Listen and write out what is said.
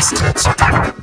Bastards.